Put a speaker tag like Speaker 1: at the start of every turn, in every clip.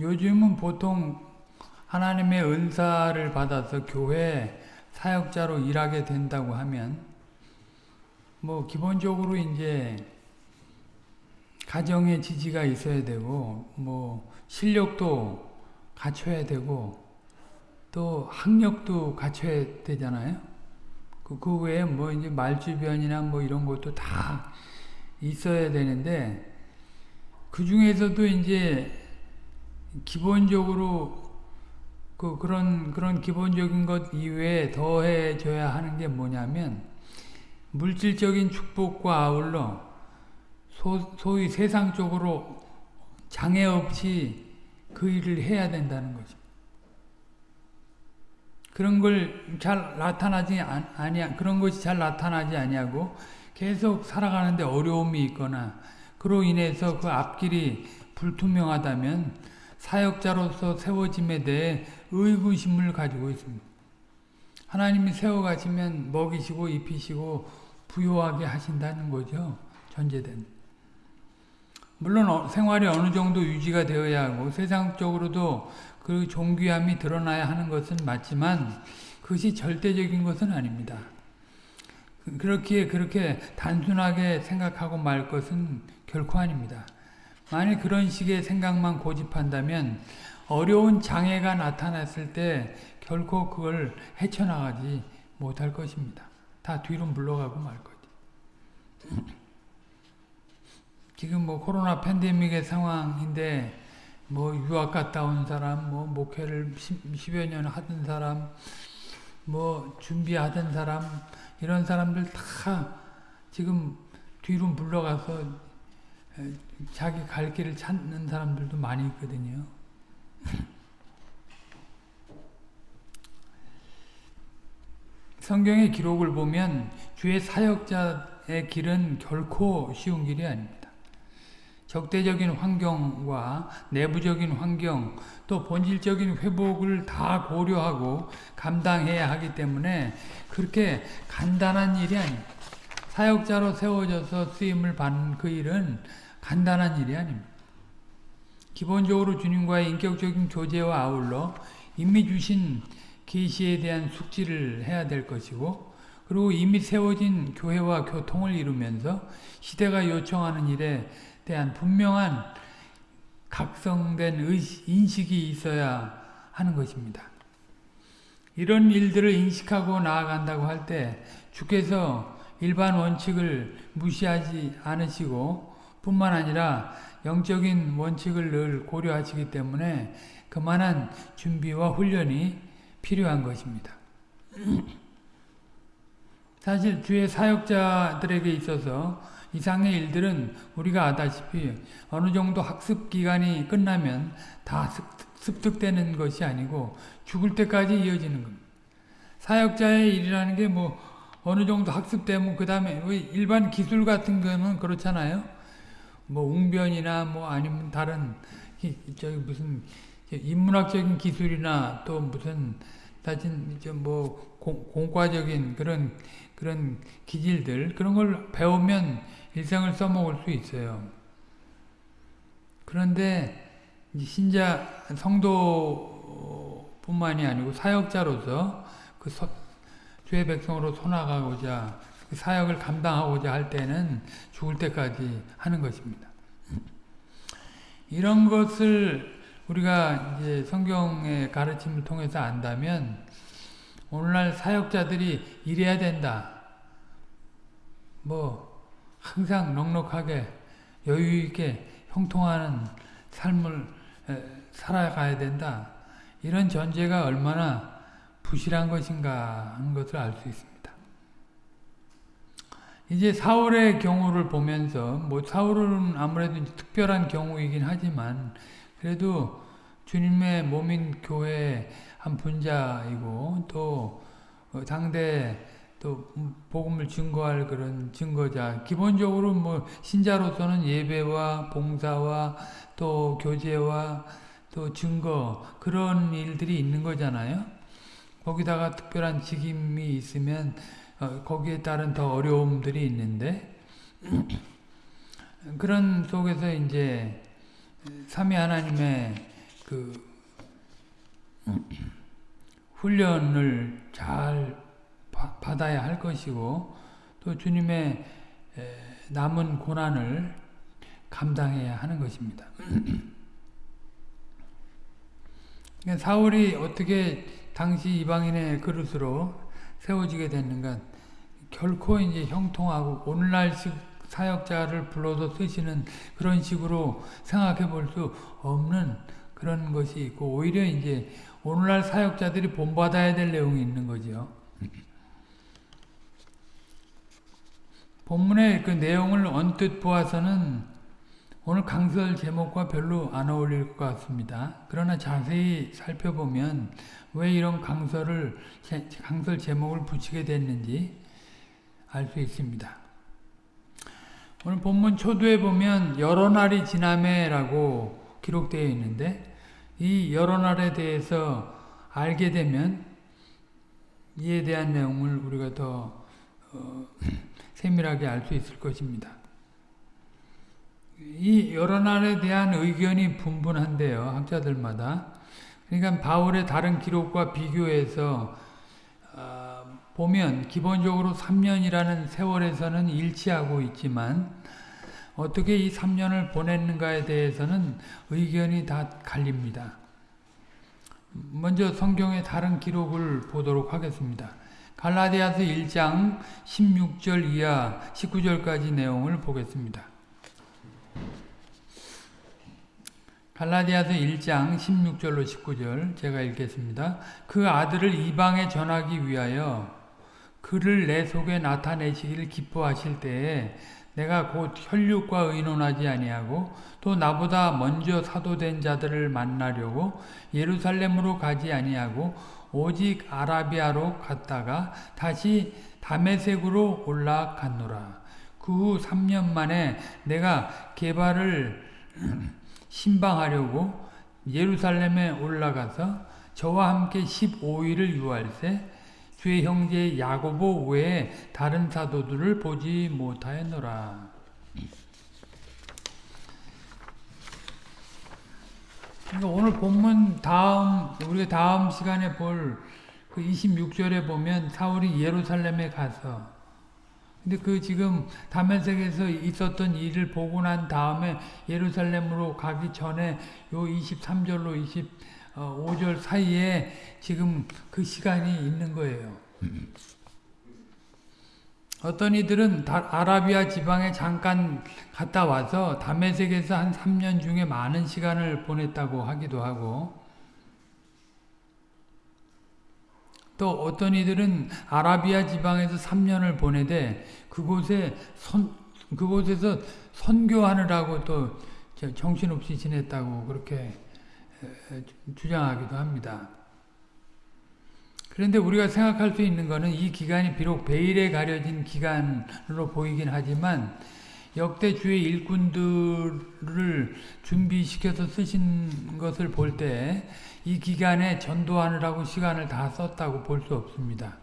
Speaker 1: 요즘은 보통 하나님의 은사를 받아서 교회 사역자로 일하게 된다고 하면 뭐 기본적으로 이제 가정의 지지가 있어야 되고 뭐 실력도 갖춰야 되고 또 학력도 갖춰야 되잖아요. 그, 그 외에 뭐 이제 말주변이나 뭐 이런 것도 다 있어야 되는데 그 중에서도 이제 기본적으로 그 그런 그런 기본적인 것 이외에 더해져야 하는 게 뭐냐면 물질적인 축복과 아울러 소, 소위 세상적으로 장애 없이 그 일을 해야 된다는 거죠. 그런 걸 잘 나타나지 아니 그런 것이 잘 나타나지 아니하고 계속 살아가는데 어려움이 있거나 그로 인해서 그 앞길이 불투명하다면 사역자로서 세워짐에 대해 의구심을 가지고 있습니다. 하나님이 세워가시면 먹이시고 입히시고 부요하게 하신다는 거죠. 전제된. 물론 어, 생활이 어느 정도 유지가 되어야 하고 세상적으로도 그 존귀함이 드러나야 하는 것은 맞지만 그것이 절대적인 것은 아닙니다. 그렇게 그렇게 단순하게 생각하고 말 것은 결코 아닙니다. 만일 그런 식의 생각만 고집한다면 어려운 장애가 나타났을 때 결코 그걸 헤쳐나가지 못할 것입니다. 다 뒤로 물러가고 말 거지. 지금 뭐 코로나 팬데믹의 상황인데 뭐 유학 갔다 온 사람, 뭐 목회를 10여 년 하던 사람, 뭐 준비하던 사람, 이런 사람들 다 지금 뒤로 물러가서 자기 갈 길을 찾는 사람들도 많이 있거든요. 성경의 기록을 보면 주의 사역자의 길은 결코 쉬운 길이 아닙니다. 적대적인 환경과 내부적인 환경 또 본질적인 회복을 다 고려하고 감당해야 하기 때문에 그렇게 간단한 일이 아닙니다. 사역자로 세워져서 쓰임을 받는 그 일은 간단한 일이 아닙니다. 기본적으로 주님과의 인격적인 교제와 아울러 이미 주신 계시에 대한 숙지를 해야 될 것이고 그리고 이미 세워진 교회와 교통을 이루면서 시대가 요청하는 일에 대한 분명한 각성된 의식, 인식이 있어야 하는 것입니다. 이런 일들을 인식하고 나아간다고 할 때 주께서 일반 원칙을 무시하지 않으시고 뿐만 아니라 영적인 원칙을 늘 고려하시기 때문에 그만한 준비와 훈련이 필요한 것입니다. 사실 주의 사역자들에게 있어서 이상의 일들은 우리가 아다시피 어느 정도 학습 기간이 끝나면 다 습득되는 것이 아니고 죽을 때까지 이어지는 겁니다. 사역자의 일이라는 게 뭐 어느 정도 학습되면 그 다음에 일반 기술 같은 거는 그렇잖아요. 뭐 웅변이나 뭐 아니면 다른 저기 무슨 인문학적인 기술이나 또 무슨 다진 뭐 공과적인 그런 그런 기질들 그런 걸 배우면 일생을 써먹을 수 있어요. 그런데 신자 성도뿐만이 아니고 사역자로서 그 서, 주의 백성으로 손아가고자 그 사역을 감당하고자 할 때는 죽을 때까지 하는 것입니다. 이런 것을 우리가 이제 성경의 가르침을 통해서 안다면 오늘날 사역자들이 이래야 된다. 뭐 항상 넉넉하게 여유 있게 형통하는 삶을 살아가야 된다. 이런 전제가 얼마나 부실한 것인가 하는 것을 알 수 있습니다. 이제 사울의 경우를 보면서 뭐 사울은 아무래도 특별한 경우이긴 하지만 그래도 주님의 몸인 교회 한 분자이고 또 상대 또 복음을 증거할 그런 증거자. 기본적으로 뭐 신자로서는 예배와 봉사와 또 교제와 또 증거 그런 일들이 있는 거잖아요. 거기다가 특별한 직임이 있으면 어, 거기에 따른 더 어려움들이 있는데 그런 속에서 이제 삼위 하나님의 그그 훈련을 잘 받아야 할 것이고 또 주님의 남은 고난을 감당해야 하는 것입니다. 사울이 어떻게 당시 이방인의 그릇으로 세워지게 됐는가 결코 이제 형통하고 오늘날식 사역자를 불러서 쓰시는 그런 식으로 생각해 볼 수 없는 그런 것이 있고 오히려 이제 오늘날 사역자들이 본받아야 될 내용이 있는 거죠. 본문의 그 내용을 언뜻 보아서는 오늘 강설 제목과 별로 안 어울릴 것 같습니다. 그러나 자세히 살펴보면 왜 이런 강설을 강설 제목을 붙이게 됐는지 알 수 있습니다. 오늘 본문 초두에 보면 여러 날이 지남에라고 기록되어 있는데 이 여러 날에 대해서 알게 되면 이에 대한 내용을 우리가 더 어, 세밀하게 알 수 있을 것입니다. 이 여러 날에 대한 의견이 분분한데요. 학자들마다. 그러니까 바울의 다른 기록과 비교해서 어, 보면 기본적으로 3년이라는 세월에서는 일치하고 있지만 어떻게 이 3년을 보냈는가에 대해서는 의견이 다 갈립니다. 먼저 성경의 다른 기록을 보도록 하겠습니다. 갈라디아서 1장 16절 이하 19절까지 내용을 보겠습니다. 갈라디아서 1장 16절로 19절 제가 읽겠습니다. 그 아들을 이방에 전하기 위하여 그를 내 속에 나타내시기를 기뻐하실 때에 내가 곧 혈육과 의논하지 아니하고 또 나보다 먼저 사도된 자들을 만나려고 예루살렘으로 가지 아니하고 오직 아라비아로 갔다가 다시 다메색으로 올라갔노라. 그 후 3년 만에 내가 개발을 신방하려고 예루살렘에 올라가서 저와 함께 15일을 유할세 주의 형제 야고보 외에 다른 사도들을 보지 못하였노라. 그러니까 오늘 본문 다음 우리가 다음 시간에 볼 그 26절에 보면 사울이 예루살렘에 가서 근데 그 지금 다메섹에서 있었던 일을 보고 난 다음에 예루살렘으로 가기 전에 요 23절로 25절 사이에 지금 그 시간이 있는 거예요. 어떤 이들은 아라비아 지방에 잠깐 갔다 와서 다메섹에서 한 3년 중에 많은 시간을 보냈다고 하기도 하고 또 어떤 이들은 아라비아 지방에서 3년을 보내되 그곳에 선, 그곳에서 선교하느라고 또 정신없이 지냈다고 그렇게 주장하기도 합니다. 그런데 우리가 생각할 수 있는 것은 이 기간이 비록 베일에 가려진 기간으로 보이긴 하지만 역대 주의 일꾼들을 준비시켜서 쓰신 것을 볼 때 이 기간에 전도하느라고 시간을 다 썼다고 볼 수 없습니다.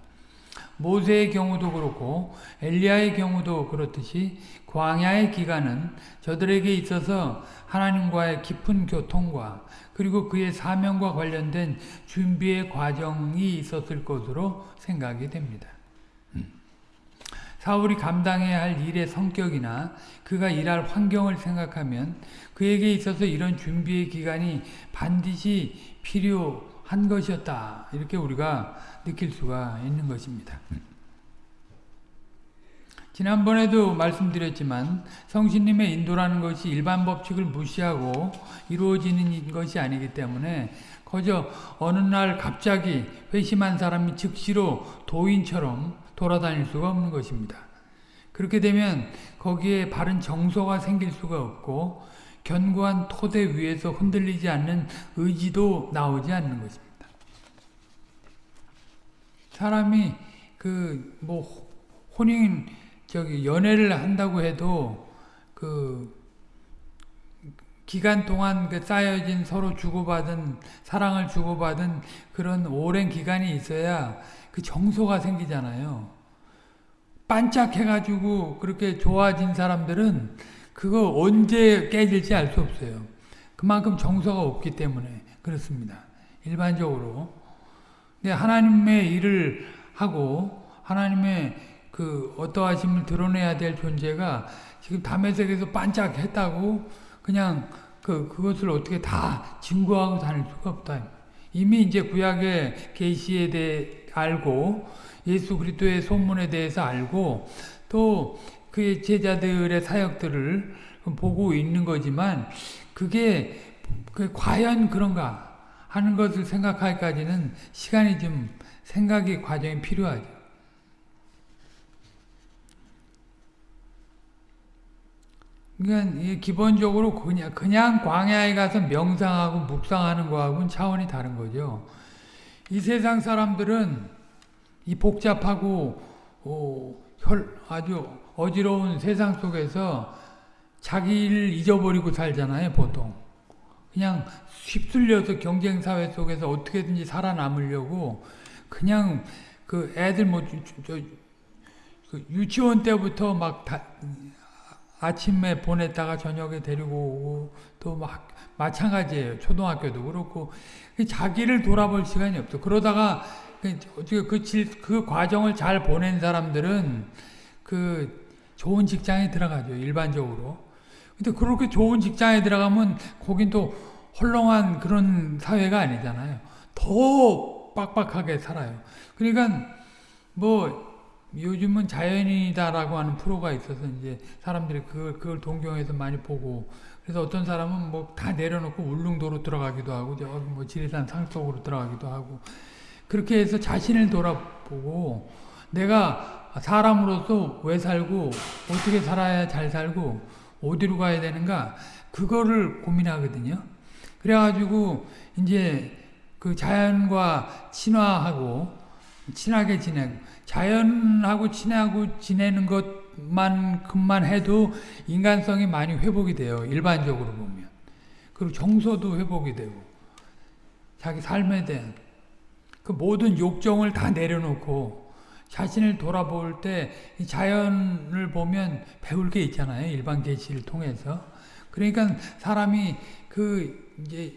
Speaker 1: 모세의 경우도 그렇고 엘리야의 경우도 그렇듯이 광야의 기간은 저들에게 있어서 하나님과의 깊은 교통과 그리고 그의 사명과 관련된 준비의 과정이 있었을 것으로 생각이 됩니다. 사울이 감당해야 할 일의 성격이나 그가 일할 환경을 생각하면 그에게 있어서 이런 준비의 기간이 반드시 필요한 것이었다. 이렇게 우리가 느낄 수가 있는 것입니다. 지난번에도 말씀드렸지만 성신님의 인도라는 것이 일반 법칙을 무시하고 이루어지는 것이 아니기 때문에 거저 어느 날 갑자기 회심한 사람이 즉시로 도인처럼 돌아다닐 수가 없는 것입니다. 그렇게 되면 거기에 바른 정서가 생길 수가 없고 견고한 토대 위에서 흔들리지 않는 의지도 나오지 않는 것입니다. 사람이 그 뭐 혼인 저기 연애를 한다고 해도 그 기간 동안 그 쌓여진 서로 주고받은 사랑을 주고받은 그런 오랜 기간이 있어야 그 정서가 생기잖아요. 반짝해가지고 그렇게 좋아진 사람들은 그거 언제 깨질지 알 수 없어요. 그만큼 정서가 없기 때문에. 그 그렇습니다. 일반적으로. 근데 하나님의 일을 하고 하나님의 그 어떠하심을 드러내야 될 존재가 지금 담에색에서 반짝했다고 그냥 그 그것을 어떻게 다 증거하고 다닐 수가 없다. 이미 이제 구약의 계시에 대해 알고 예수 그리스도의 소문에 대해서 알고 또 그의 제자들의 사역들을 보고 있는 거지만 그게 그 과연 그런가 하는 것을 생각하기까지는 시간이 좀 생각의 과정이 필요하죠. 그러니까 기본적으로 그냥, 그냥 광야에 가서 명상하고 묵상하는 거하고는 차원이 다른 거죠. 이 세상 사람들은 이 복잡하고 어, 혈, 아주 어지러운 세상 속에서 자기를 잊어버리고 살잖아요, 보통. 그냥 휩쓸려서 경쟁사회 속에서 어떻게든지 살아남으려고 그냥 그 애들 뭐, 저, 그 유치원 때부터 막 다, 아침에 보냈다가 저녁에 데리고 오고 또 막 마찬가지예요. 초등학교도 그렇고 자기를 돌아볼 시간이 없어. 그러다가 그, 질, 그 과정을 잘 보낸 사람들은 그 좋은 직장에 들어가죠. 일반적으로. 근데 그렇게 좋은 직장에 들어가면 거긴 또 헐렁한 그런 사회가 아니잖아요. 더 빡빡하게 살아요. 그러니까 뭐 요즘은 자연이다라고 하는 프로가 있어서 이제 사람들이 그걸, 그걸 동경해서 많이 보고 그래서 어떤 사람은 뭐 다 내려놓고 울릉도로 들어가기도 하고 저기 뭐 지리산 상속으로 들어가기도 하고 그렇게 해서 자신을 돌아보고 내가 사람으로서 왜 살고 어떻게 살아야 잘 살고 어디로 가야 되는가 그거를 고민하거든요. 그래가지고 이제 그 자연과 친화하고 친하게 지내고 자연하고 친하고 지내는 것만큼만 해도 인간성이 많이 회복이 돼요. 일반적으로 보면. 그리고 정서도 회복이 되고 자기 삶에 대한 그 모든 욕정을 다 내려놓고 자신을 돌아볼 때 자연을 보면 배울 게 있잖아요. 일반 계시를 통해서. 그러니까 사람이 그 이제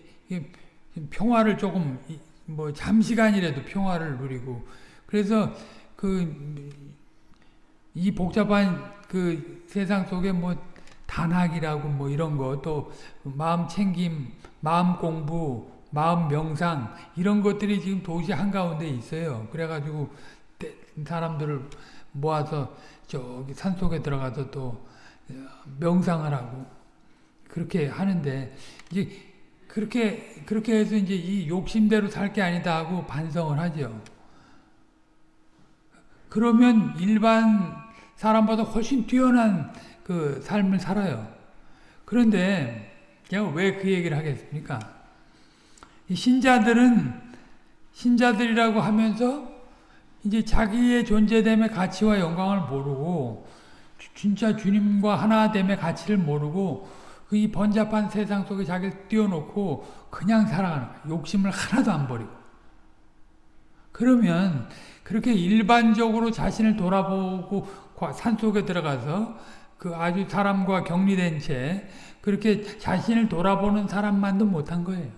Speaker 1: 평화를 조금 뭐 잠시간이라도 평화를 누리고 그래서 그 이 복잡한 그 세상 속에 뭐 단학이라고 뭐 이런 거 또 마음 챙김, 마음 공부, 마음 명상 이런 것들이 지금 도시 한가운데 있어요. 그래가지고 사람들을 모아서 저기 산속에 들어가서 또 명상을 하고 그렇게 하는데 이제 그렇게 그렇게 해서 이제 이 욕심대로 살 게 아니다 하고 반성을 하죠. 그러면 일반 사람보다 훨씬 뛰어난 그 삶을 살아요. 그런데 제가 왜 그 얘기를 하겠습니까? 신자들은 신자들이라고 하면서 이제 자기의 존재됨의 가치와 영광을 모르고 진짜 주님과 하나됨의 가치를 모르고 그 이 번잡한 세상 속에 자기를 띄워놓고 그냥 살아가는. 욕심을 하나도 안 버리고. 그러면 그렇게 일반적으로 자신을 돌아보고 산속에 들어가서 그 아주 사람과 격리된 채 그렇게 자신을 돌아보는 사람만도 못한 거예요.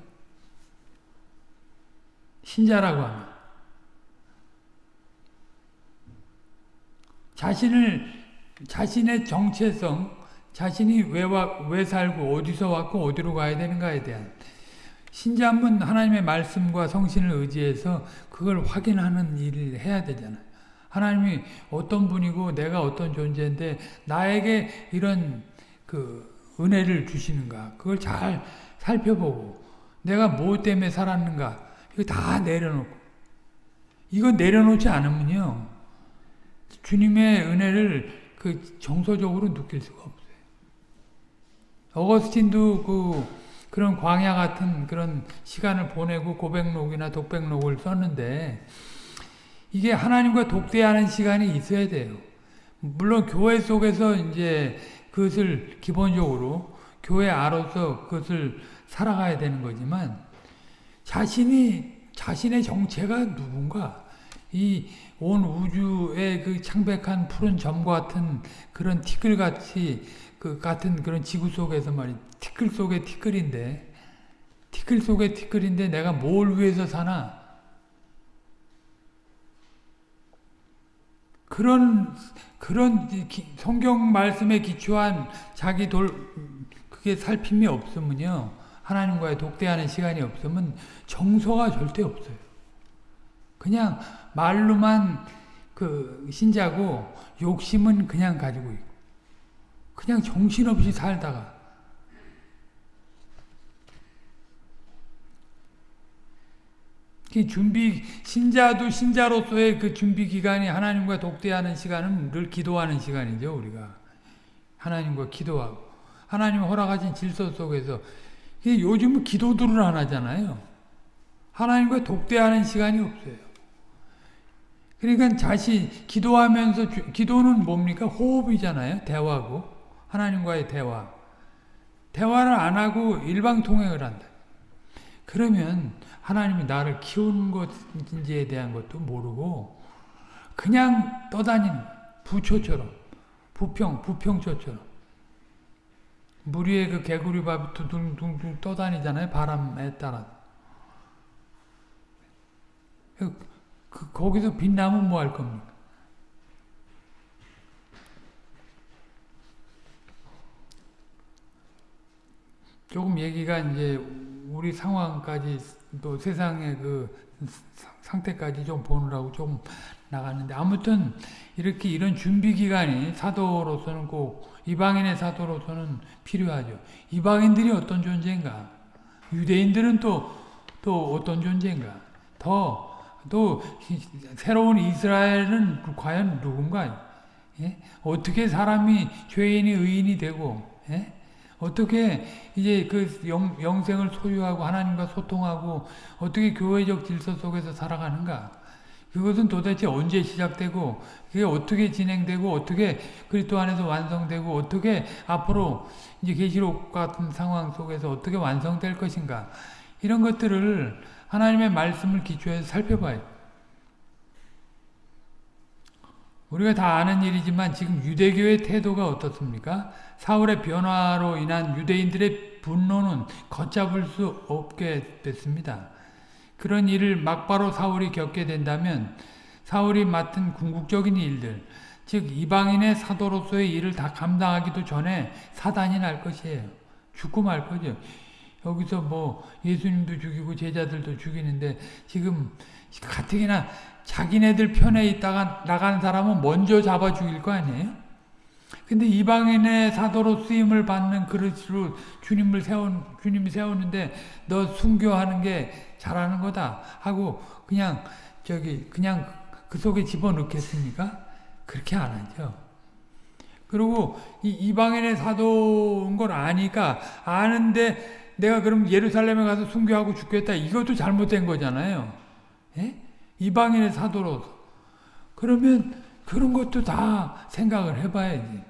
Speaker 1: 신자라고 하면. 자신을, 자신의 정체성, 자신이 왜, 와, 왜 살고 어디서 왔고 어디로 가야 되는가에 대한 신자는 하나님의 말씀과 성신을 의지해서 그걸 확인하는 일을 해야 되잖아요. 하나님이 어떤 분이고 내가 어떤 존재인데 나에게 이런 그 은혜를 주시는가 그걸 잘 살펴보고 내가 뭐 때문에 살았는가 이거 다 내려놓고 이거 내려놓지 않으면요 주님의 은혜를 그 정서적으로 느낄 수가 없어요. 어거스틴도 그 그런 광야 같은 그런 시간을 보내고 고백록이나 독백록을 썼는데 이게 하나님과 독대하는 시간이 있어야 돼요. 물론 교회 속에서 이제 그것을 기본적으로 교회 아로서 그것을 살아가야 되는 거지만 자신이 자신의 정체가 누군가 이 온 우주의 그 창백한 푸른 점 같은 그런 티끌같이 그 같은 그런 지구 속에서 말이 티끌 속의 티끌인데 티끌 속에 티끌인데 내가 뭘 위해서 사나? 그런 그런 성경 말씀에 기초한 자기 돌 그게 살핌이 없으면요 하나님과의 독대하는 시간이 없으면 정서가 절대 없어요. 그냥 말로만 그 신자고 욕심은 그냥 가지고 있고 그냥 정신없이 살다가. 준비 신자도 신자로서의 그 준비 기간이 하나님과 독대하는 시간은 늘 기도하는 시간이죠 우리가. 하나님과 기도하고. 하나님 허락하신 질서 속에서. 요즘은 기도들을 안 하잖아요. 하나님과 독대하는 시간이 없어요. 그러니까 자신 기도하면서 기도는 뭡니까? 호흡이잖아요 대화고 하나님과의 대화. 대화를 안 하고 일방통행을 한다. 그러면 하나님이 나를 키우는 것인지에 대한 것도 모르고 그냥 떠다니는 부초처럼 부평 부평초처럼. 물 위에 그 개구리 밥이 둥둥둥 떠다니잖아요 바람에 따라 그, 그 거기서 빛나면 뭐 할 겁니까 조금 얘기가 이제 우리 상황까지 또 세상의 그 상태까지 좀 보느라고 좀 나갔는데 아무튼 이렇게 이런 준비 기간이 사도로서는 꼭 이방인의 사도로서는 필요하죠. 이방인들이 어떤 존재인가? 유대인들은 또, 또 어떤 존재인가? 더, 또, 새로운 이스라엘은 과연 누군가? 예? 어떻게 사람이 죄인이 의인이 되고, 예? 어떻게 이제 그 영, 영생을 소유하고 하나님과 소통하고 어떻게 교회적 질서 속에서 살아가는가? 그것은 도대체 언제 시작되고 그게 어떻게 진행되고 어떻게 그리스도 안에서 완성되고 어떻게 앞으로 이제 계시록 같은 상황 속에서 어떻게 완성될 것인가? 이런 것들을 하나님의 말씀을 기초해서 살펴봐요. 우리가 다 아는 일이지만 지금 유대교의 태도가 어떻습니까? 사울의 변화로 인한 유대인들의 분노는 걷잡을 수 없게 됐습니다. 그런 일을 막바로 사울이 겪게 된다면 사울이 맡은 궁극적인 일들, 즉 이방인의 사도로서의 일을 다 감당하기도 전에 사단이 날 것이에요. 죽고 말 거죠. 여기서 뭐 예수님도 죽이고 제자들도 죽이는데 지금 가뜩이나 자기네들 편에 있다가 나간 사람은 먼저 잡아 죽일 거 아니에요? 근데 이방인의 사도로 쓰임을 받는 그릇으로 주님을 세운, 주님이 세우는데 너 순교하는 게 잘하는 거다 하고 그냥 저기 그냥 그 속에 집어넣겠습니까? 그렇게 안 하죠. 그리고 이 이방인의 사도인 걸 아니까 아는데 내가 그럼 예루살렘에 가서 순교하고 죽겠다 이것도 잘못된 거잖아요. 예? 이방인의 사도로 그러면 그런 것도 다 생각을 해봐야지.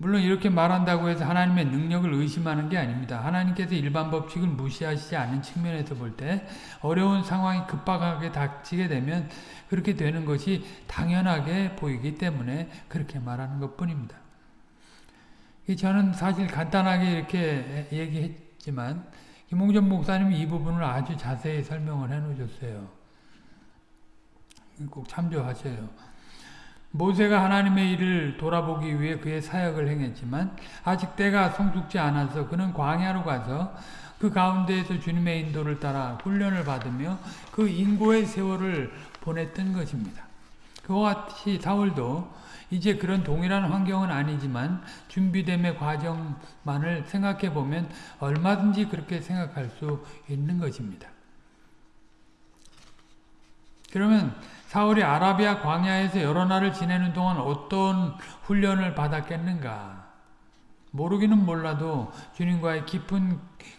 Speaker 1: 물론 이렇게 말한다고 해서 하나님의 능력을 의심하는 게 아닙니다. 하나님께서 일반 법칙을 무시하시지 않는 측면에서 볼 때 어려운 상황이 급박하게 닥치게 되면 그렇게 되는 것이 당연하게 보이기 때문에 그렇게 말하는 것 뿐입니다. 저는 사실 간단하게 이렇게 얘기했지만 김홍전 목사님이 이 부분을 아주 자세히 설명을 해 놓으셨어요. 꼭 참조하세요. 모세가 하나님의 일을 돌아보기 위해 그의 사역을 행했지만 아직 때가 성숙지 않아서 그는 광야로 가서 그 가운데에서 주님의 인도를 따라 훈련을 받으며 그 인고의 세월을 보냈던 것입니다. 그와 같이 사울도 이제 그런 동일한 환경은 아니지만 준비됨의 과정만을 생각해 보면 얼마든지 그렇게 생각할 수 있는 것입니다. 그러면 사울이 아라비아 광야에서 여러 날을 지내는 동안 어떤 훈련을 받았겠는가? 모르기는 몰라도 주님과의 깊은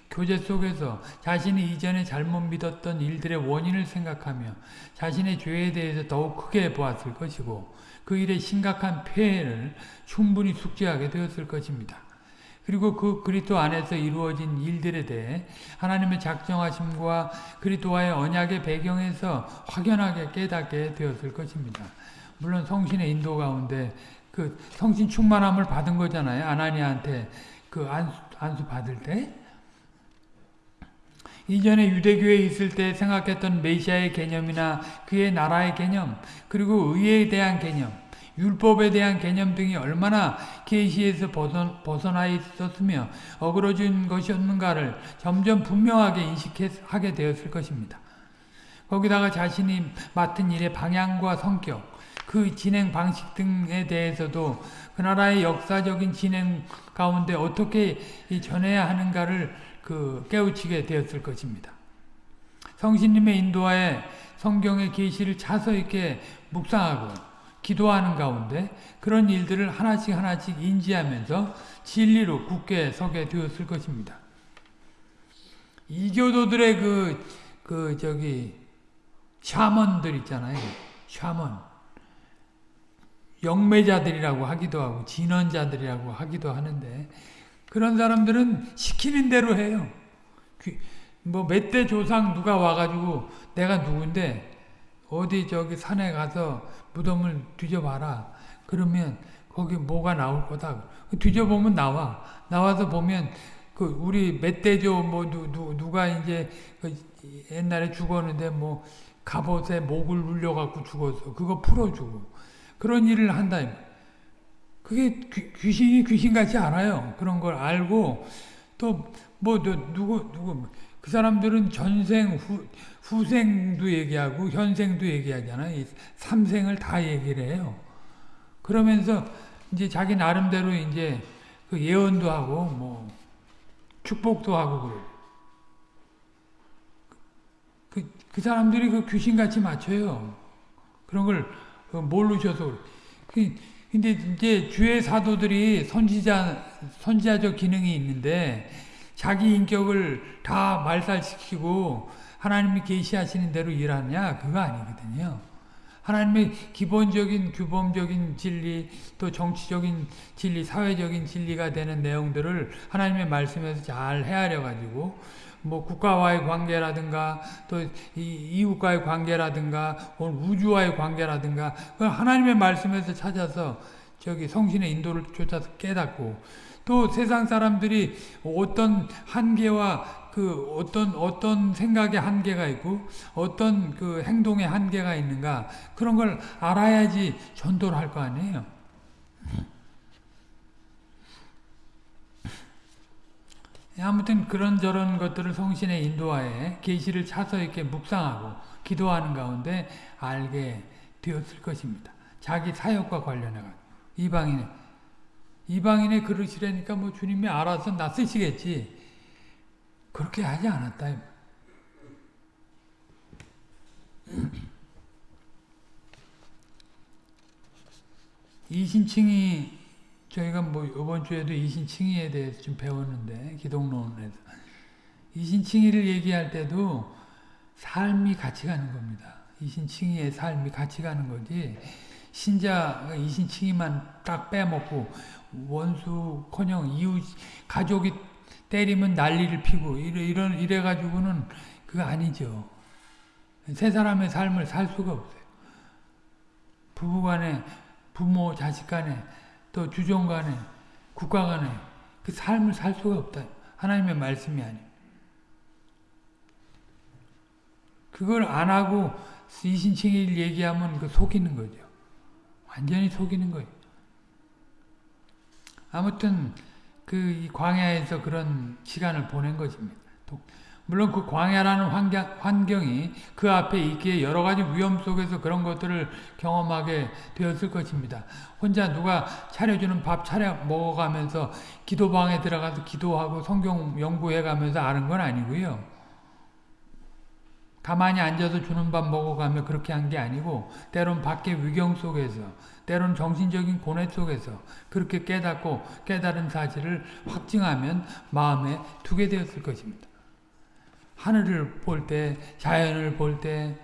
Speaker 1: 교제 속에서 자신이 이전에 잘못 믿었던 일들의 원인을 생각하며 자신의 죄에 대해서 더욱 크게 보았을 것이고 그 일의 심각한 폐해를 충분히 숙지하게 되었을 것입니다. 그리고 그 그리스도 안에서 이루어진 일들에 대해 하나님의 작정하심과 그리스도와의 언약의 배경에서 확연하게 깨닫게 되었을 것입니다. 물론 성신의 인도 가운데 그그 성신 충만함을 받은 거잖아요. 아나니아한테 그 안수, 안수 받을 때. 이전에 유대교에 있을 때 생각했던 메시아의 개념이나 그의 나라의 개념, 그리고 의에 대한 개념, 율법에 대한 개념 등이 얼마나 계시에서 벗어, 벗어나 있었으며 어그러진 것이었는가를 점점 분명하게 인식하게 되었을 것입니다. 거기다가 자신이 맡은 일의 방향과 성격, 그 진행 방식 등에 대해서도 그 나라의 역사적인 진행 가운데 어떻게 전해야 하는가를 그 깨우치게 되었을 것입니다. 성신님의 인도하에 성경의 계시를 차서 있게 묵상하고 기도하는 가운데 그런 일들을 하나씩 하나씩 인지하면서 진리로 굳게 서게 되었을 것입니다. 이교도들의 그, 그, 저기, 샤먼들 있잖아요. 샤먼. 영매자들이라고 하기도 하고, 진언자들이라고 하기도 하는데, 그런 사람들은 시키는 대로 해요. 뭐, 몇 대 조상 누가 와가지고, 내가 누군데, 어디 저기 산에 가서 무덤을 뒤져봐라. 그러면 거기 뭐가 나올 거다. 뒤져보면 나와. 나와서 보면 그 우리 멧돼지뭐 누, 누, 누가 이제 그 옛날에 죽었는데 뭐 갑옷에 목을 눌려갖고 죽었어. 그거 풀어주고 그런 일을 한다. 그게 귀, 신이 귀신같이 알아요. 그런 걸 알고 또 뭐 누구 누구 그 사람들은 전생 후 후생도 얘기하고 현생도 얘기하잖아요. 삼생을 다 얘기를 해요. 그러면서 이제 자기 나름대로 이제 그 예언도 하고 뭐 축복도 하고 그래. 그, 그 사람들이 그 귀신같이 맞춰요. 그런 걸그 모르셔서 그래. 근데 이제 주의 사도들이 선지자 선지자적 기능이 있는데 자기 인격을 다 말살시키고 하나님이 계시하시는 대로 일하냐? 그거 아니거든요. 하나님의 기본적인 규범적인 진리 또 정치적인 진리 사회적인 진리가 되는 내용들을 하나님의 말씀에서 잘 헤아려 가지고 뭐 국가와의 관계라든가 또 이웃과의 관계라든가 우주와의 관계라든가 하나님의 말씀에서 찾아서 저기 성신의 인도를 쫓아서 깨닫고 또 세상 사람들이 어떤 한계와 그 어떤 어떤 생각의 한계가 있고 어떤 그 행동의 한계가 있는가 그런 걸 알아야지 전도를 할 거 아니에요. 아무튼 그런저런 것들을 성신의 인도하에 계시를 차서 이렇게 묵상하고 기도하는 가운데 알게 되었을 것입니다. 자기 사역과 관련해 가 이방인의 이방인의 그릇이라니까 뭐 주님이 알아서 나 쓰시겠지. 그렇게 하지 않았다. 이신칭이 저희가 뭐 이번 주에도 이신칭의에 대해서 좀 배웠는데 기독론에서 이신칭의를 얘기할 때도 삶이 같이 가는 겁니다. 이신칭의의 삶이 같이 가는 거지 신자 이신칭의만 딱 빼먹고 원수커녕 이웃 가족이 때리면 난리를 피고 이래, 이런 이래 가지고는 그거 아니죠. 세 사람의 삶을 살 수가 없어요. 부부간에 부모 자식간에 또 주종간에 국가간에 그 삶을 살 수가 없다. 하나님의 말씀이 아니. 그걸 안 하고 이신칭일 얘기하면 그 속이는 거죠. 완전히 속이는 거예요. 아무튼 그 광야에서 그런 시간을 보낸 것입니다. 물론 그 광야라는 환경, 환경이 그 앞에 있기에 여러 가지 위험 속에서 그런 것들을 경험하게 되었을 것입니다. 혼자 누가 차려주는 밥 차려 먹어가면서 기도방에 들어가서 기도하고 성경 연구해가면서 아는 건 아니고요. 가만히 앉아서 주는 밥 먹어가며 그렇게 한 게 아니고 때론 밖의 위경 속에서 때론 정신적인 고뇌 속에서 그렇게 깨닫고 깨달은 사실을 확증하면 마음에 두게 되었을 것입니다. 하늘을 볼 때, 자연을 볼 때,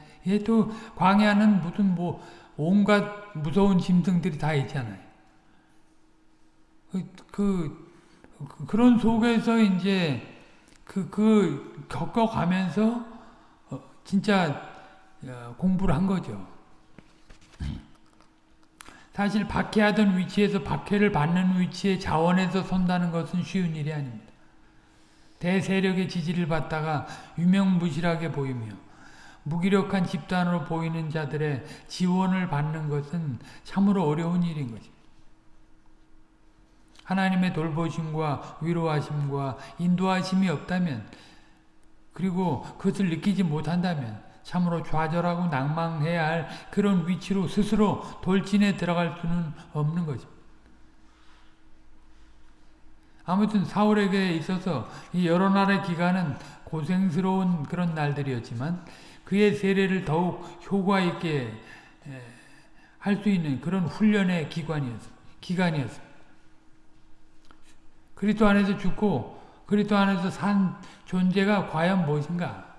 Speaker 1: 또 광야는 무슨 뭐 온갖 무서운 짐승들이 다 있잖아요. 그, 그, 그런 속에서 이제 그, 그 겪어가면서 어, 진짜 어, 공부를 한 거죠. 사실 박해하던 위치에서 박해를 받는 위치에 자원해서 선다는 것은 쉬운 일이 아닙니다. 대세력의 지지를 받다가 유명무실하게 보이며 무기력한 집단으로 보이는 자들의 지원을 받는 것은 참으로 어려운 일인 것입니다. 하나님의 돌보심과 위로하심과 인도하심이 없다면 그리고 그것을 느끼지 못한다면 참으로 좌절하고 낭망해야 할 그런 위치로 스스로 돌진해 들어갈 수는 없는 거죠. 아무튼 사울에게 있어서 이 여러 날의 기간은 고생스러운 그런 날들이었지만 그의 세례를 더욱 효과 있게 할 수 있는 그런 훈련의 기관이었습니다. 기간이었습니다. 그리스도 안에서 죽고 그리스도 안에서 산 존재가 과연 무엇인가?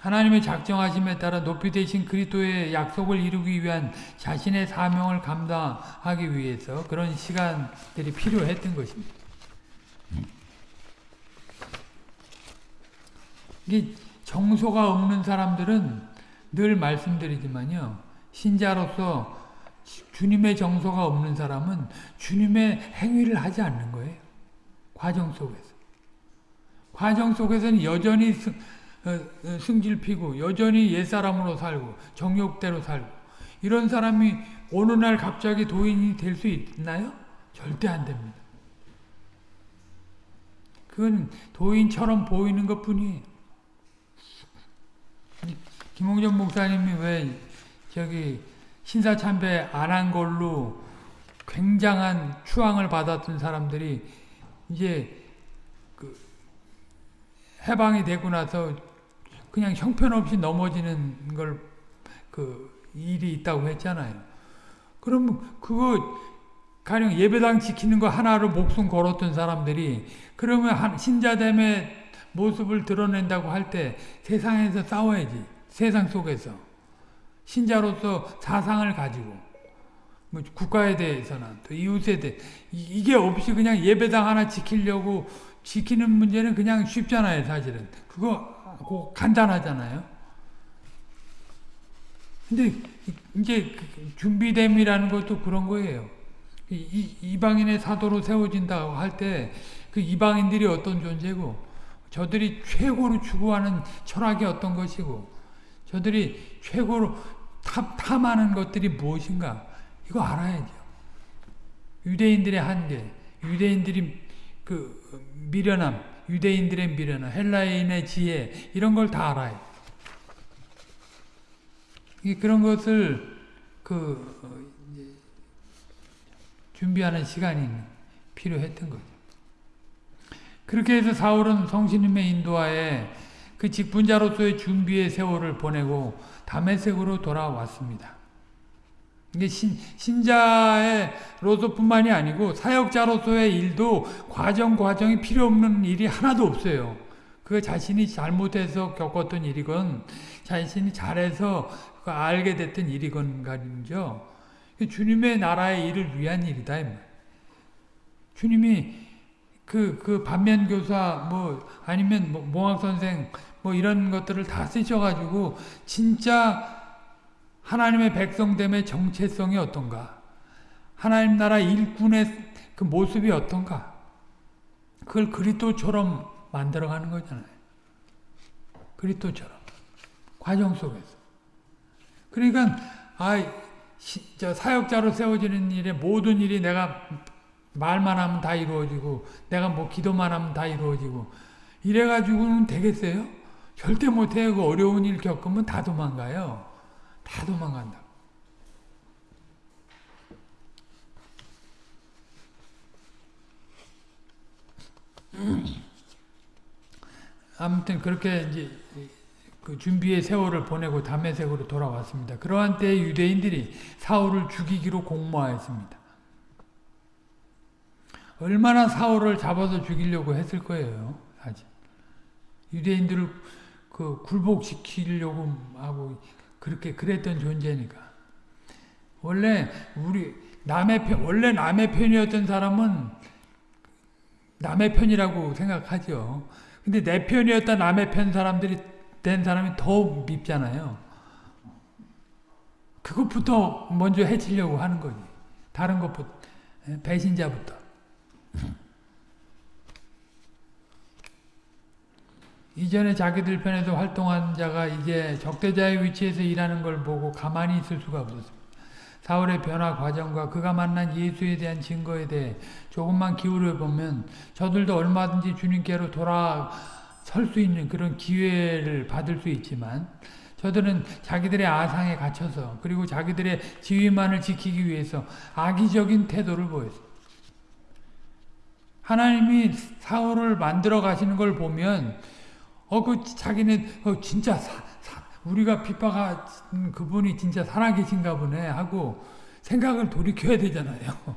Speaker 1: 하나님의 작정하심에 따라 높이 되신 그리스도의 약속을 이루기 위한 자신의 사명을 감당하기 위해서 그런 시간들이 필요했던 것입니다. 이 정소가 없는 사람들은 늘 말씀드리지만요. 신자로서 주님의 정서가 없는 사람은 주님의 행위를 하지 않는 거예요. 과정 속에서. 과정 속에서는 여전히 승, 어, 어, 승질 피고 여전히 옛사람으로 살고 정욕대로 살고 이런 사람이 어느 날 갑자기 도인이 될 수 있나요? 절대 안 됩니다. 그건 도인처럼 보이는 것 뿐이에요. 김홍전 목사님이 왜 저기 신사참배 안 한 걸로 굉장한 추앙을 받았던 사람들이 이제 그 해방이 되고 나서 그냥 형편없이 넘어지는 걸 그 일이 있다고 했잖아요. 그럼 그거 가령 예배당 지키는 거 하나로 목숨 걸었던 사람들이 그러면 신자됨의 모습을 드러낸다고 할 때 세상에서 싸워야지. 세상 속에서. 신자로서 사상을 가지고 뭐 국가에 대해서나 또 이웃에 대해 이게 없이 그냥 예배당 하나 지키려고 지키는 문제는 그냥 쉽잖아요 사실은 그거 간단하잖아요 근데 이제 그 준비됨이라는 것도 그런 거예요. 이, 이방인의 사도로 세워진다고 할 때 그 이방인들이 어떤 존재고 저들이 최고로 추구하는 철학이 어떤 것이고 저들이 최고로 탐, 탐하는 것들이 무엇인가 이거 알아야죠. 유대인들의 한계, 유대인들이 그 미련함, 유대인들의 미련함, 헬라인의 지혜 이런 걸 다 알아요. 그런 것을 그 어, 준비하는 시간이 필요했던 거죠. 그렇게 해서 사울은 성신님의 인도하에 그 직분자로서의 준비의 세월을 보내고 다메섹으로 돌아왔습니다. 이게 신, 신자로서뿐만이 아니고 사역자로서의 일도 과정 과정이 필요 없는 일이 하나도 없어요. 그 자신이 잘못해서 겪었던 일이건 자신이 잘해서 그 알게 됐던 일이건 가지죠. 주님의 나라의 일을 위한 일이다. 주님이 그, 그 반면교사, 뭐, 아니면 뭐 몽학선생, 뭐 이런 것들을 다 쓰셔가지고, 진짜 하나님의 백성됨의 정체성이 어떤가? 하나님 나라 일꾼의 그 모습이 어떤가? 그걸 그리스도처럼 만들어가는 거잖아요. 그리스도처럼. 과정 속에서. 그러니까 아, 저 사역자로 세워지는 일에 모든 일이 내가 말만 하면 다 이루어지고 내가 뭐 기도만 하면 다 이루어지고 이래가지고는 되겠어요? 절대 못해요. 그 어려운 일 겪으면 다 도망가요. 다 도망간다. 아무튼 그렇게 이제 그 준비의 세월을 보내고 담메색으로 돌아왔습니다. 그러한 때 유대인들이 사울을 죽이기로 공모하였습니다. 얼마나 사울을 잡아서 죽이려고 했을 거예요. 사실 유대인들을 그 굴복시키려고 하고 그렇게 그랬던 존재니까. 원래 우리 남의 편 원래 남의 편이었던 사람은 남의 편이라고 생각하죠. 근데 내 편이었다 남의 편 사람들이 된 사람이 더 밉잖아요. 그것부터 먼저 해치려고 하는 거지. 다른 것부터. 예, 배신자부터. 이전에 자기들 편에서 활동한 자가 이제 적대자의 위치에서 일하는 걸 보고 가만히 있을 수가 없었습니다. 사울의 변화 과정과 그가 만난 예수에 대한 증거에 대해 조금만 기울여 보면 저들도 얼마든지 주님께로 돌아설 수 있는 그런 기회를 받을 수 있지만 저들은 자기들의 아상에 갇혀서 그리고 자기들의 지위만을 지키기 위해서 악의적인 태도를 보였습니다. 하나님이 사울을 만들어 가시는 걸 보면 어, 그, 자기네, 어, 진짜, 사, 사, 우리가 핍박한 그분이 진짜 살아계신가 보네 하고 생각을 돌이켜야 되잖아요.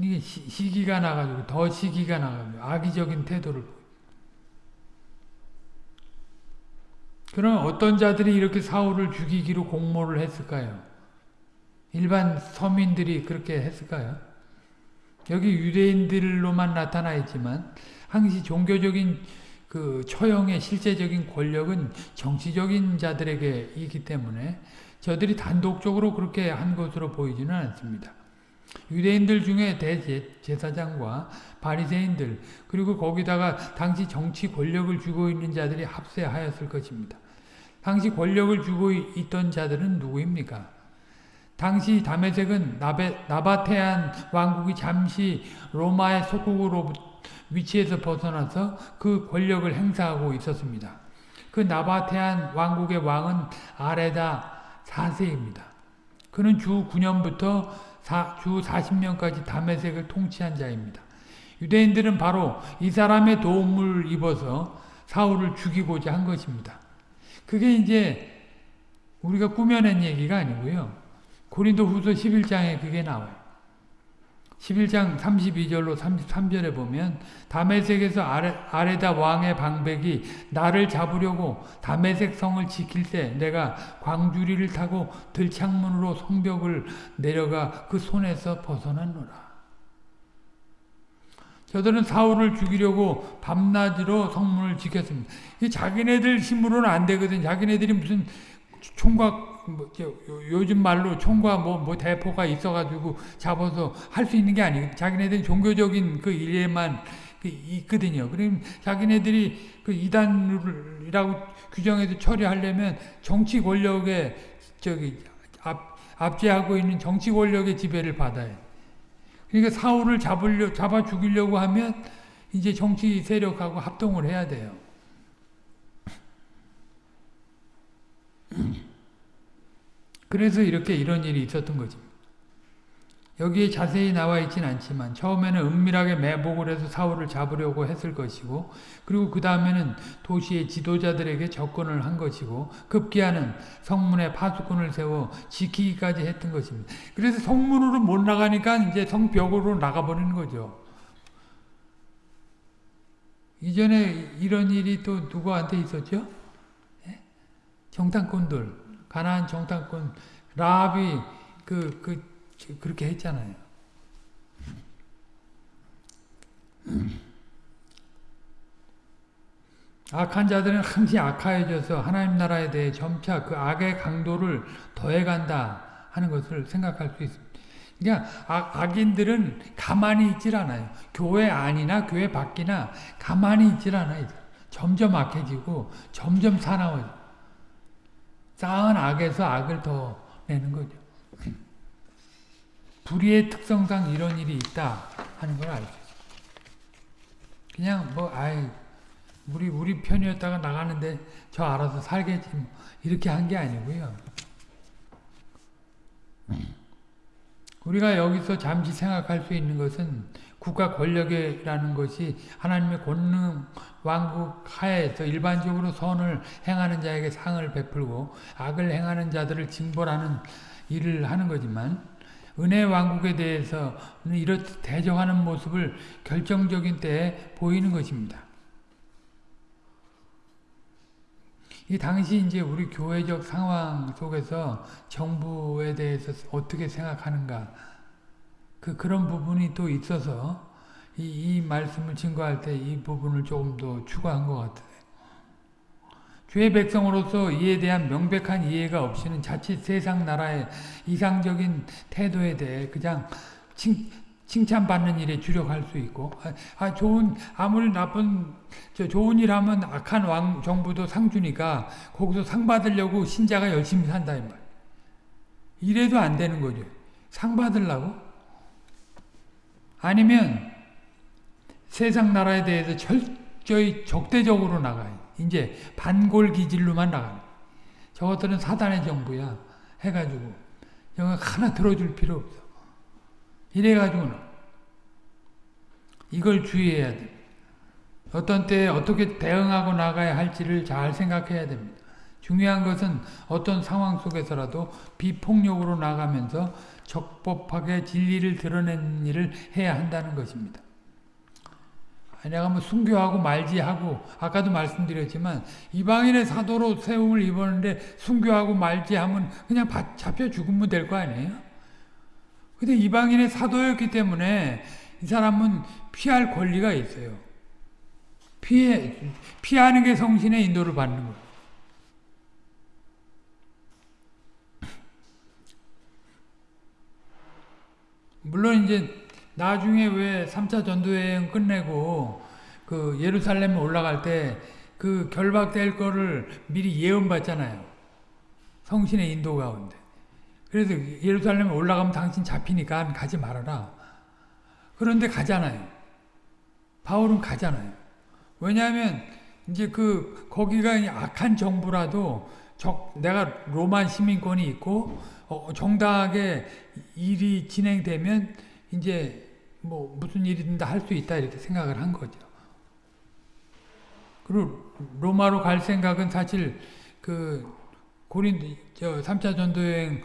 Speaker 1: 이게 시, 기가 나가지고, 더 시기가 나가지고, 악의적인 태도를. 그럼 어떤 자들이 이렇게 사울을 죽이기로 공모를 했을까요? 일반 서민들이 그렇게 했을까요? 여기 유대인들로만 나타나 있지만 항시 종교적인 그 처형의 실제적인 권력은 정치적인 자들에게 있기 때문에 저들이 단독적으로 그렇게 한 것으로 보이지는 않습니다. 유대인들 중에 대제사장과 바리새인들 그리고 거기다가 당시 정치 권력을 쥐고 있는 자들이 합세하였을 것입니다. 당시 권력을 쥐고 있던 자들은 누구입니까? 당시 다메섹은 나베, 나바테안 왕국이 잠시 로마의 속국으로 위치에서 벗어나서 그 권력을 행사하고 있었습니다. 그 나바테안 왕국의 왕은 아레다 4세입니다. 그는 주 9년부터 사, 주 40년까지 다메섹을 통치한 자입니다. 유대인들은 바로 이 사람의 도움을 입어서 사울을 죽이고자 한 것입니다. 그게 이제 우리가 꾸며낸 얘기가 아니고요. 고린도 후서 11장에 그게 나와요. 11장 32절로 33절에 보면 다메섹에서 아레, 아레다 왕의 방백이 나를 잡으려고 다메섹 성을 지킬 때 내가 광주리를 타고 들창문으로 성벽을 내려가 그 손에서 벗어났노라. 저들은 사울을 죽이려고 밤낮으로 성문을 지켰습니다. 자기네들 힘으로는 안 되거든. 자기네들이 무슨 총각 뭐, 요즘 말로 총과 뭐, 뭐 대포가 있어가지고 잡아서 할 수 있는 게 아니고 자기네들 종교적인 그 일에만 그 있거든요. 그럼 자기네들이 그 이단이라고 규정해서 처리하려면 정치 권력에 저기 앞, 압제하고 있는 정치 권력의 지배를 받아요. 그러니까 사울을 잡으려 잡아 죽이려고 하면 이제 정치 세력하고 합동을 해야 돼요. 그래서 이렇게 이런 일이 있었던 거지. 여기에 자세히 나와 있진 않지만 처음에는 은밀하게 매복을 해서 사울을 잡으려고 했을 것이고 그리고 그 다음에는 도시의 지도자들에게 접근을 한 것이고 급기야는 성문에 파수꾼을 세워 지키기까지 했던 것입니다. 그래서 성문으로 못 나가니까 이제 성벽으로 나가버리는 거죠. 이전에 이런 일이 또 누구한테 있었죠? 예? 정탐꾼들. 가나안 정탐꾼 라합이 그, 그, 그렇게 했잖아요. 악한 자들은 항시 악하여져서 하나님 나라에 대해 점차 그 악의 강도를 더해간다 하는 것을 생각할 수 있습니다. 그러니까 악, 인들은 가만히 있질 않아요. 교회 안이나 교회 밖이나 가만히 있질 않아요. 점점 악해지고 점점 사나워져. 쌓은 악에서 악을 더 내는 거죠. 불의의 특성상 이런 일이 있다 하는 걸 알죠. 그냥 뭐 아이 우리 우리 편이었다가 나가는데 저 알아서 살겠지 뭐 이렇게 한 게 아니고요. 우리가 여기서 잠시 생각할 수 있는 것은 국가 권력이라는 것이 하나님의 권능 왕국 하에서 일반적으로 선을 행하는 자에게 상을 베풀고 악을 행하는 자들을 징벌하는 일을 하는 거지만 은혜 왕국에 대해서는 이렇듯 대적하는 모습을 결정적인 때에 보이는 것입니다. 이 당시 이제 우리 교회적 상황 속에서 정부에 대해서 어떻게 생각하는가 그 그런 부분이 또 있어서 이, 이 말씀을 증거할 때 이 부분을 조금 더 추가한 것 같아요. 주의 백성으로서 이에 대한 명백한 이해가 없이는 자칫 세상 나라의 이상적인 태도에 대해 그냥 칭, 칭찬받는 일에 주력할 수 있고 아, 아 좋은 아무리 나쁜 저 좋은 일 하면 악한 왕 정부도 상 주니까 거기서 상 받으려고 신자가 열심히 산다 이 말. 이래도 안 되는 거죠. 상 받으려고? 아니면 세상 나라에 대해서 철저히 적대적으로 나가요. 이제 반골 기질로만 나가는. 저것들은 사단의 정부야. 해가지고 영화 하나 들어줄 필요 없어. 이래가지고는 이걸 주의해야 돼. 어떤 때에 어떻게 대응하고 나가야 할지를 잘 생각해야 됩니다. 중요한 것은 어떤 상황 속에서라도 비폭력으로 나가면서 적법하게 진리를 드러내는 일을 해야 한다는 것입니다. 내가 뭐 순교하고 말지 하고 아까도 말씀드렸지만 이방인의 사도로 세움을 입었는데 순교하고 말지 하면 그냥 잡혀 죽으면 될 거 아니에요? 근데 이방인의 사도였기 때문에 이 사람은 피할 권리가 있어요. 피해, 피하는 게 성신의 인도를 받는 거예요. 물론 이제 나중에 왜 3차 전도여행 끝내고 그 예루살렘에 올라갈 때 그 결박될 거를 미리 예언받잖아요. 성신의 인도 가운데. 그래서 예루살렘에 올라가면 당신 잡히니까 가지 말아라. 그런데 가잖아요. 바울은 가잖아요. 왜냐하면 이제 그 거기가 악한 정부라도 적, 내가 로만 시민권이 있고 어, 정당하게 일이 진행되면 이제 뭐 무슨 일이든 다 할 수 있다 이렇게 생각을 한 거죠. 그리고 로마로 갈 생각은 사실 그 고린 저 3차 전도 여행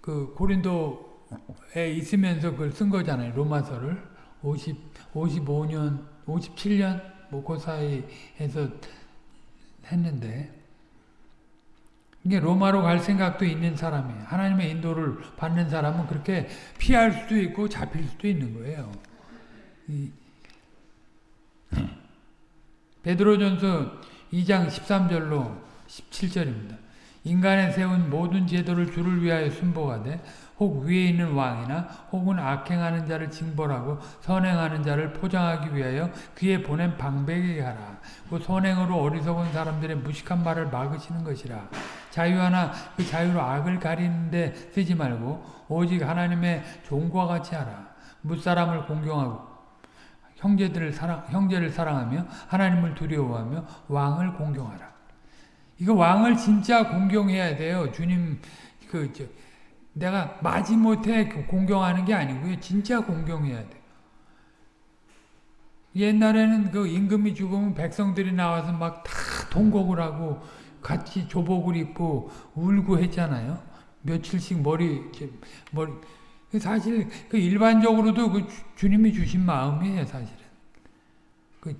Speaker 1: 그 고린도에 있으면서 그걸 쓴 거잖아요. 로마서를 50 55년 57년 뭐그 사이에서 했는데 이게 로마로 갈 생각도 있는 사람이에요. 하나님의 인도를 받는 사람은 그렇게 피할 수도 있고 잡힐 수도 있는 거예요. 베드로전서 2장 13절로 17절입니다. 인간에 세운 모든 제도를 주를 위하여 순복하되 혹 위에 있는 왕이나 혹은 악행하는 자를 징벌하고 선행하는 자를 포장하기 위하여 그에 보낸 방백에게 하라. 그 선행으로 어리석은 사람들의 무식한 말을 막으시는 것이라. 자유하나 그 자유로 악을 가리는데 쓰지 말고 오직 하나님의 종과 같이 하라. 무사람을 공경하고 형제들을 사랑 형제를 사랑하며 하나님을 두려워하며 왕을 공경하라. 이거 왕을 진짜 공경해야 돼요. 주님 그 저, 내가 마지못해 공경하는 게 아니고요. 진짜 공경해야 돼요. 옛날에는 그 임금이 죽으면 백성들이 나와서 막 다 동곡을 하고 같이 조복을 입고 울고 했잖아요. 며칠씩 머리, 머리. 사실 그 일반적으로도 그 주, 님이 주신 마음이에요, 사실은. 그,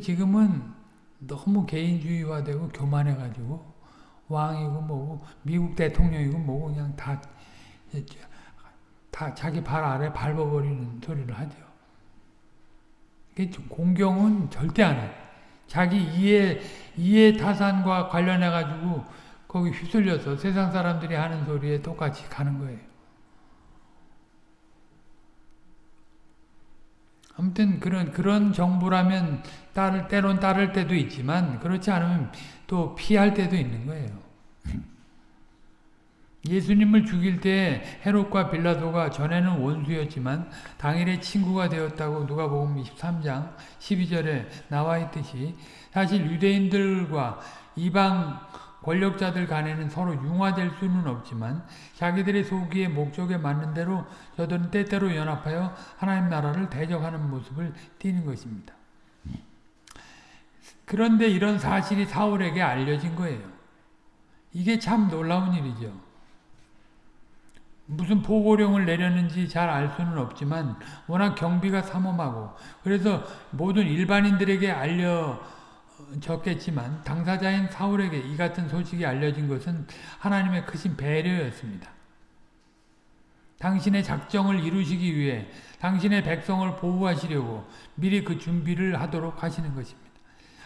Speaker 1: 지금은 너무 개인주의화되고 교만해가지고 왕이고 뭐고 미국 대통령이고 뭐고 그냥 다, 다 자기 발 아래 밟아버리는 소리를 하죠. 공경은 절대 안 해요. 자기 이해, 이해 타산과 관련해가지고 거기 휩쓸려서 세상 사람들이 하는 소리에 똑같이 가는 거예요. 아무튼 그런 그런 정부라면 따를 때론 따를 때도 있지만 그렇지 않으면 또 피할 때도 있는 거예요. 예수님을 죽일 때 헤롯과 빌라도가 전에는 원수였지만 당일에 친구가 되었다고 누가복음 23장 12절에 나와 있듯이 사실 유대인들과 이방 권력자들 간에는 서로 융화될 수는 없지만 자기들의 소기의 목적에 맞는 대로 저들은 때때로 연합하여 하나님 나라를 대적하는 모습을 띠는 것입니다. 그런데 이런 사실이 사울에게 알려진 거예요. 이게 참 놀라운 일이죠. 무슨 보고령을 내렸는지 잘 알 수는 없지만 워낙 경비가 삼엄하고 그래서 모든 일반인들에게 알려졌겠지만 당사자인 사울에게 이 같은 소식이 알려진 것은 하나님의 크신 배려였습니다. 당신의 작정을 이루시기 위해 당신의 백성을 보호하시려고 미리 그 준비를 하도록 하시는 것입니다.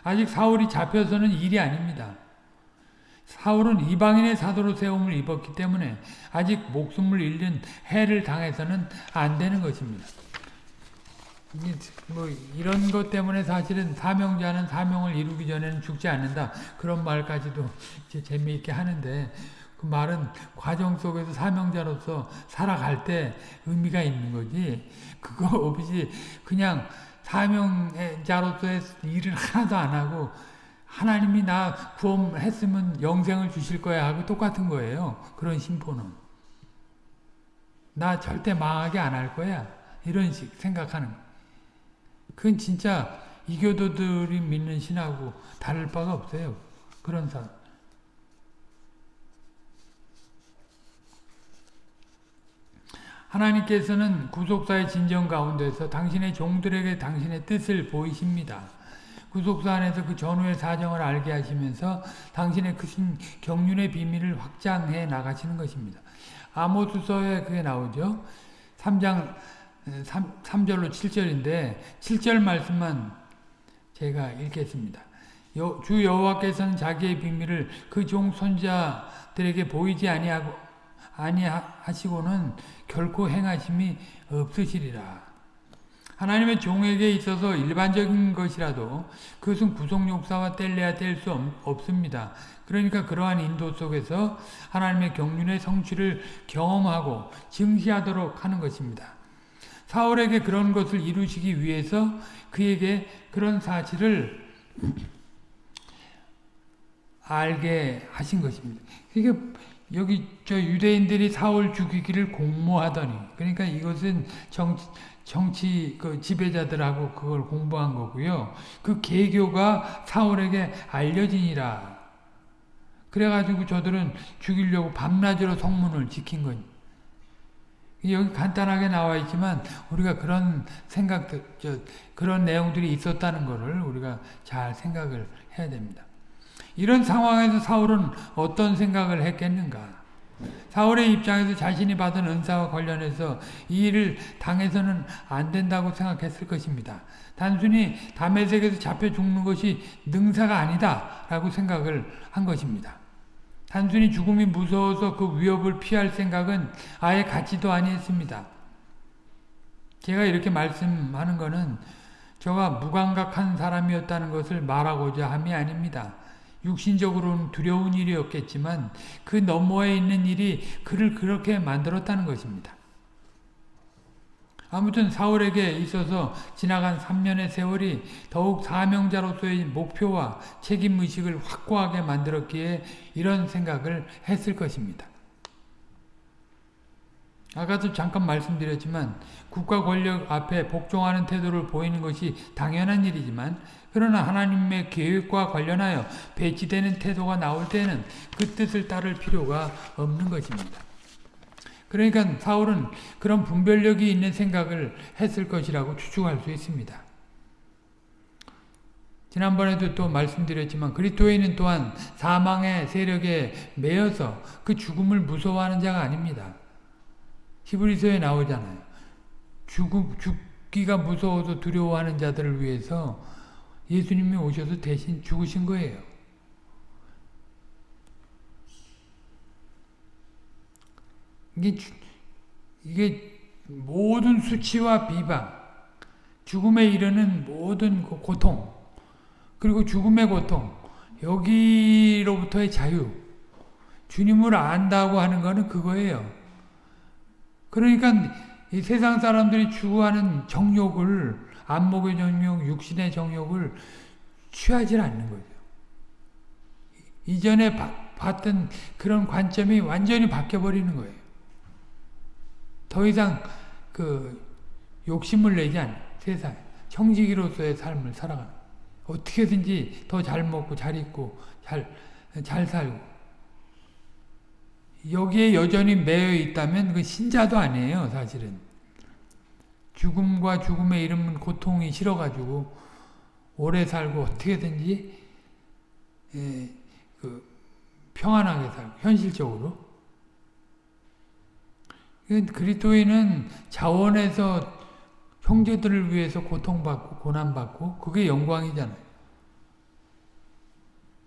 Speaker 1: 아직 사울이 잡혀서는 일이 아닙니다. 사울은 이방인의 사도로 세움을 입었기 때문에 아직 목숨을 잃는 해를 당해서는 안 되는 것입니다. 뭐 이런 것 때문에 사실은 사명자는 사명을 이루기 전에는 죽지 않는다 그런 말까지도 재미있게 하는데 그 말은 과정 속에서 사명자로서 살아갈 때 의미가 있는 거지 그거 없이 그냥 사명자로서의 일을 하나도 안 하고 하나님이 나 구원했으면 영생을 주실 거야 하고 똑같은 거예요. 그런 심포는. 나 절대 망하게 안 할 거야. 이런 식 생각하는 거. 그건 진짜 이교도들이 믿는 신하고 다를 바가 없어요. 그런 사람. 하나님께서는 구속사의 진정 가운데서 당신의 종들에게 당신의 뜻을 보이십니다. 구속사 안에서 그 전후의 사정을 알게 하시면서 당신의 크신 경륜의 비밀을 확장해 나가시는 것입니다. 아모스서에 그게 나오죠. 3장 3, 3절로 7절인데 7절 말씀만 제가 읽겠습니다. 여, 주 여호와께서는 자기의 비밀을 그 종 손자들에게 보이지 아니하고 아니하시고는 결코 행하심이 없으시리라. 하나님의 종에게 있어서 일반적인 것이라도 그것은 구속욕사와 뗄래야 뗄 수 없습니다. 그러니까 그러한 인도 속에서 하나님의 경륜의 성취를 경험하고 증시하도록 하는 것입니다. 사울에게 그런 것을 이루시기 위해서 그에게 그런 사실을 알게 하신 것입니다. 이게 여기 저 유대인들이 사울 죽이기를 공모하더니 그러니까 이것은 정치, 정치 그 지배자들하고 그걸 공부한 거고요. 그 계교가 사울에게 알려지니라. 그래가지고 저들은 죽이려고 밤낮으로 성문을 지킨 거니. 여기 간단하게 나와 있지만 우리가 그런 생각들, 저, 그런 내용들이 있었다는 것을 우리가 잘 생각을 해야 됩니다. 이런 상황에서 사울은 어떤 생각을 했겠는가? 사울의 입장에서 자신이 받은 은사와 관련해서 이 일을 당해서는 안 된다고 생각했을 것입니다. 단순히 담에색에서 잡혀 죽는 것이 능사가 아니다 라고 생각을 한 것입니다. 단순히 죽음이 무서워서 그 위협을 피할 생각은 아예 같지도 아니했습니다. 제가 이렇게 말씀하는 것은 저가 무감각한 사람이었다는 것을 말하고자 함이 아닙니다. 육신적으로는 두려운 일이었겠지만 그 너머에 있는 일이 그를 그렇게 만들었다는 것입니다. 아무튼 사울에게 있어서 지나간 3년의 세월이 더욱 사명자로서의 목표와 책임의식을 확고하게 만들었기에 이런 생각을 했을 것입니다. 아까도 잠깐 말씀드렸지만 국가 권력 앞에 복종하는 태도를 보이는 것이 당연한 일이지만 그러나 하나님의 계획과 관련하여 배치되는 태도가 나올 때는 그 뜻을 따를 필요가 없는 것입니다. 그러니까 사울은 그런 분별력이 있는 생각을 했을 것이라고 추측할 수 있습니다. 지난번에도 또 말씀드렸지만 그리스도인은 또한 사망의 세력에 매여서 그 죽음을 무서워하는 자가 아닙니다. 히브리서에 나오잖아요. 죽, 죽기가 무서워서 두려워하는 자들을 위해서 예수님이 오셔서 대신 죽으신 거예요. 이게, 이게 모든 수치와 비방, 죽음에 이르는 모든 그 고통, 그리고 죽음의 고통, 여기로부터의 자유, 주님을 안다고 하는 것은 그거예요. 그러니까 이 세상 사람들이 추구하는 정욕을 안목의 정욕, 육신의 정욕을 취하지 않는 거죠. 이전에 봤던 그런 관점이 완전히 바뀌어버리는 거예요. 더 이상 그 욕심을 내지 않는 세상 청지기로서의 삶을 살아가는 어떻게든지 더 잘 먹고 잘 입고 잘, 잘 살고 여기에 여전히 매여 있다면 그 신자도 아니에요, 사실은. 죽음과 죽음의 이름은 고통이 싫어가지고 오래 살고 어떻게든지 예, 그 평안하게 살고 현실적으로 그리스도인은 자원에서 형제들을 위해서 고통받고 고난받고 그게 영광이잖아요.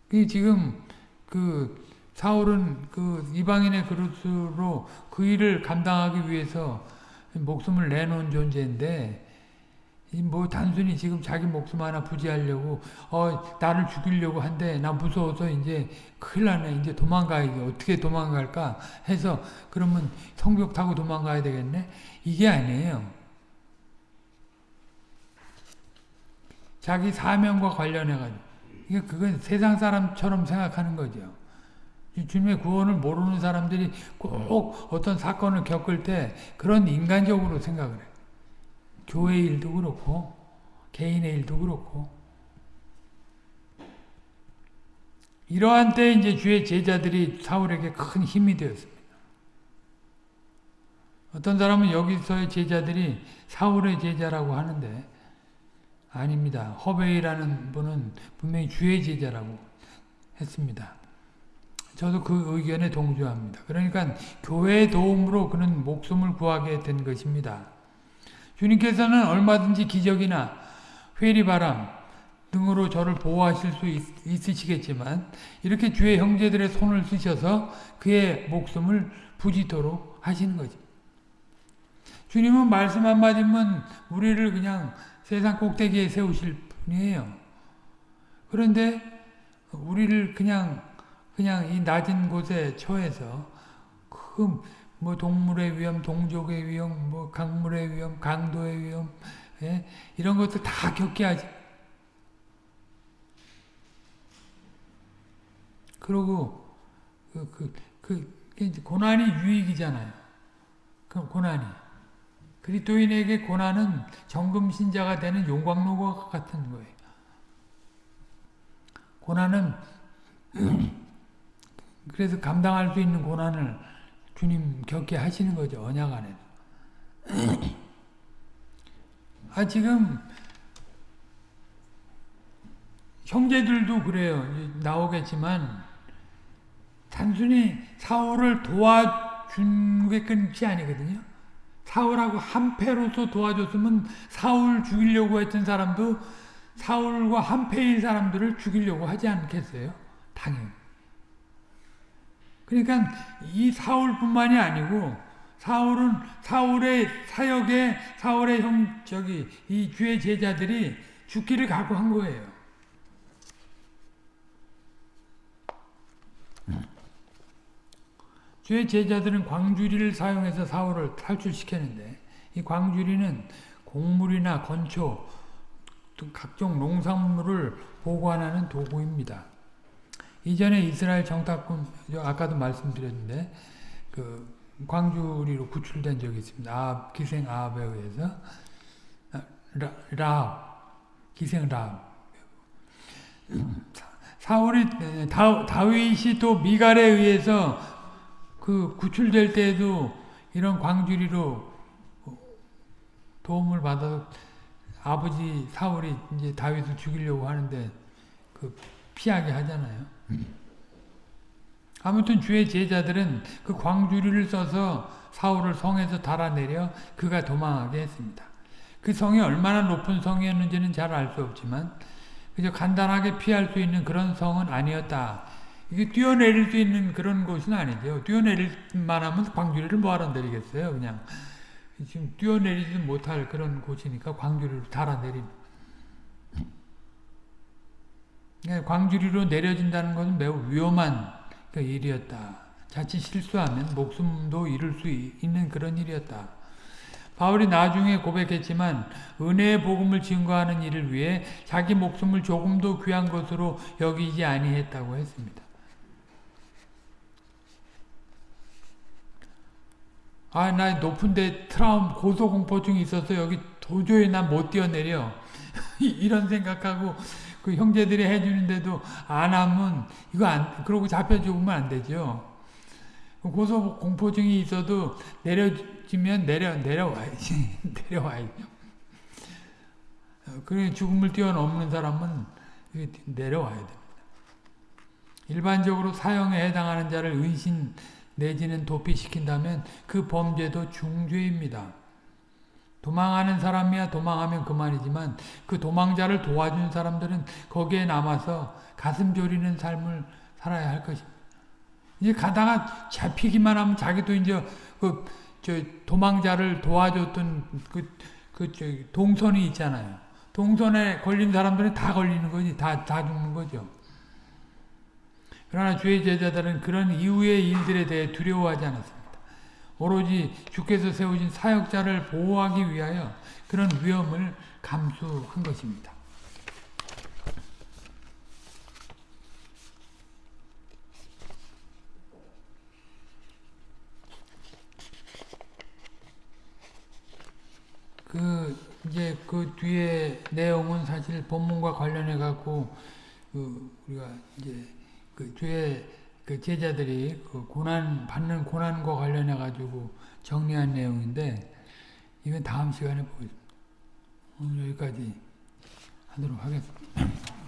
Speaker 1: 그 지금 그 사울은 그 이방인의 그릇으로 그 일을 감당하기 위해서 목숨을 내놓은 존재인데 뭐 단순히 지금 자기 목숨 하나 부지하려고 어 나를 죽이려고 한데 나 무서워서 이제 큰일 나네. 이제 도망가야지 어떻게 도망갈까 해서 그러면 성벽 타고 도망가야 되겠네? 이게 아니에요. 자기 사명과 관련해 가지고. 그건 세상 사람처럼 생각하는 거죠 주님의 구원을 모르는 사람들이 꼭 어떤 사건을 겪을 때 그런 인간적으로 생각을 해요 교회 일도 그렇고 개인의 일도 그렇고 이러한 때 이제 주의 제자들이 사울에게 큰 힘이 되었습니다. 어떤 사람은 여기서의 제자들이 사울의 제자라고 하는데 아닙니다. 허베이라는 분은 분명히 주의 제자라고 했습니다. 저도 그 의견에 동조합니다. 그러니까 교회의 도움으로 그는 목숨을 구하게 된 것입니다. 주님께서는 얼마든지 기적이나 회리바람 등으로 저를 보호하실 수 있, 으시겠지만 이렇게 주의 형제들의 손을 쓰셔서 그의 목숨을 부지토록 하시는 거죠. 주님은 말씀 한마디면 우리를 그냥 세상 꼭대기에 세우실 분이에요. 그런데 우리를 그냥 그냥 이 낮은 곳에 처해서 그뭐 동물의 위험, 동족의 위험, 뭐 강물의 위험, 강도의 위험 예? 이런 것들 다 겪게 하지. 그리고 그, 그, 그 고난이 유익이잖아요. 그 고난이. 그리스도인에게 고난은 정금 신자가 되는 용광로와 같은 거예요. 고난은 그래서 감당할 수 있는 고난을 주님 겪게 하시는 거죠. 언약 안에. 아 지금 형제들도 그래요. 나오겠지만 단순히 사울을 도와준 게 끝이 아니거든요. 사울하고 한패로서 도와줬으면 사울 죽이려고 했던 사람도 사울과 한패인 사람들을 죽이려고 하지 않겠어요? 당연히. 그러니까 이 사울뿐만이 아니고 사울은 사울의 사역에 사울의 형 저기 이 주의 제자들이 죽기를 각오한 거예요. 주의 제자들은 광주리를 사용해서 사울을 탈출시켰는데 이 광주리는 곡물이나 건초 각종 농산물을 보관하는 도구입니다. 이전에 이스라엘 정탐꾼 아까도 말씀드렸는데 그 광주리로 구출된 적이 있습니다. 아 기생 아합에 의해서 라, 라 기생 라 사울이 다, 다윗이 또 미갈에 의해서 그 구출될 때에도 이런 광주리로 도움을 받아서 아버지 사울이 이제 다윗을 죽이려고 하는데 그 피하게 하잖아요. 아무튼 주의 제자들은 그 광주리를 써서 사울을 성에서 달아내려 그가 도망하게 했습니다. 그 성이 얼마나 높은 성이었는지는 잘 알 수 없지만 그저 간단하게 피할 수 있는 그런 성은 아니었다. 이게 뛰어내릴 수 있는 그런 곳은 아니죠. 뛰어내릴 만하면 광주리를 뭐하러 내리겠어요. 그냥 지금 뛰어내리지 못할 그런 곳이니까 광주리를 달아내린 예, 광주리로 내려진다는 것은 매우 위험한 그 일이었다. 자칫 실수하면 목숨도 잃을 수 있는 그런 일이었다. 바울이 나중에 고백했지만 은혜의 복음을 증거하는 일을 위해 자기 목숨을 조금도 귀한 것으로 여기지 아니했다고 했습니다. 아, 나 높은데 트라움 고소공포증이 있어서 여기 도저히 나못 뛰어내려. 이런 생각하고 그 형제들이 해주는데도 안 하면 이거 안 그러고 잡혀 죽으면 안 되죠. 고소 공포증이 있어도 내려지면 내려 내려와야지 내려와야죠. 그래 죽음을 뛰어넘는 사람은 내려와야 됩니다. 일반적으로 사형에 해당하는 자를 은신 내지는 도피시킨다면 그 범죄도 중죄입니다. 도망하는 사람이야 도망하면 그만이지만 그 도망자를 도와준 사람들은 거기에 남아서 가슴 졸이는 삶을 살아야 할 것입니다. 이제 가다가 잡히기만 하면 자기도 이제 그 저 도망자를 도와줬던 그, 그, 저 동선이 있잖아요. 동선에 걸린 사람들은 다 걸리는 거지. 다, 다 죽는 거죠. 그러나 주의 제자들은 그런 이후의 일들에 대해 두려워하지 않았습니다. 오로지 주께서 세우신 사역자를 보호하기 위하여 그런 위험을 감수한 것입니다. 그 이제 그 뒤에 내용은 사실 본문과 관련해 갖고 그 우리가 이제 그 주의 그 제자들이 그 고난 받는 고난과 관련해 가지고 정리한 내용인데 이건 다음 시간에 보겠습니다. 오늘 여기까지 하도록 하겠습니다.